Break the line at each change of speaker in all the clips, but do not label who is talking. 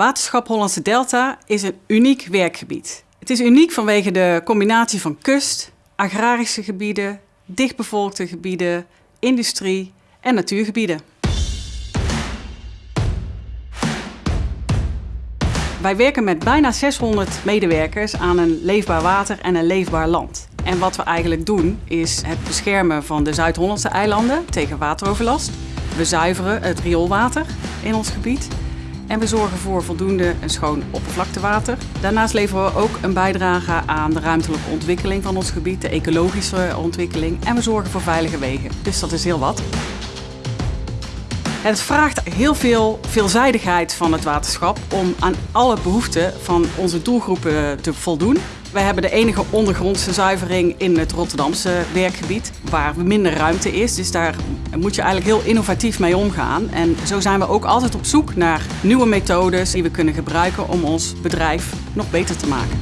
Waterschap Hollandse Delta is een uniek werkgebied. Het is uniek vanwege de combinatie van kust, agrarische gebieden, dichtbevolkte gebieden, industrie en natuurgebieden. Wij werken met bijna 600 medewerkers aan een leefbaar water en een leefbaar land. En wat we eigenlijk doen is het beschermen van de Zuid-Hollandse eilanden tegen wateroverlast. We zuiveren het rioolwater in ons gebied en we zorgen voor voldoende en schoon oppervlaktewater. Daarnaast leveren we ook een bijdrage aan de ruimtelijke ontwikkeling van ons gebied, de ecologische ontwikkeling. En we zorgen voor veilige wegen. Dus dat is heel wat. Het vraagt heel veel veelzijdigheid van het waterschap om aan alle behoeften van onze doelgroepen te voldoen. Wij hebben de enige ondergrondse zuivering in het Rotterdamse werkgebied, waar minder ruimte is. Dus daar moet je eigenlijk heel innovatief mee omgaan. En zo zijn we ook altijd op zoek naar nieuwe methodes die we kunnen gebruiken om ons bedrijf nog beter te maken.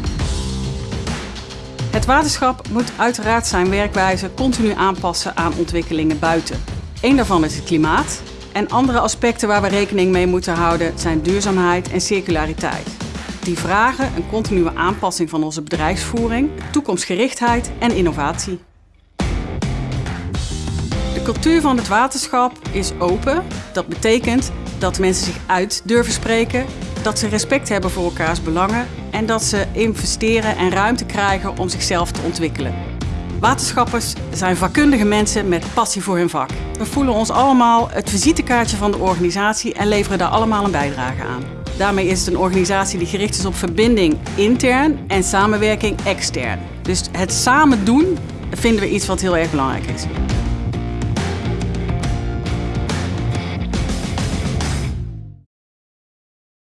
Het waterschap moet uiteraard zijn werkwijze continu aanpassen aan ontwikkelingen buiten. Eén daarvan is het klimaat. En andere aspecten waar we rekening mee moeten houden zijn duurzaamheid en circulariteit. Die vragen een continue aanpassing van onze bedrijfsvoering, toekomstgerichtheid en innovatie. De cultuur van het waterschap is open. Dat betekent dat mensen zich uit durven spreken, dat ze respect hebben voor elkaars belangen en dat ze investeren en ruimte krijgen om zichzelf te ontwikkelen. Waterschappers zijn vakkundige mensen met passie voor hun vak. We voelen ons allemaal het visitekaartje van de organisatie en leveren daar allemaal een bijdrage aan. Daarmee is het een organisatie die gericht is op verbinding intern en samenwerking extern. Dus het samen doen vinden we iets wat heel erg belangrijk is.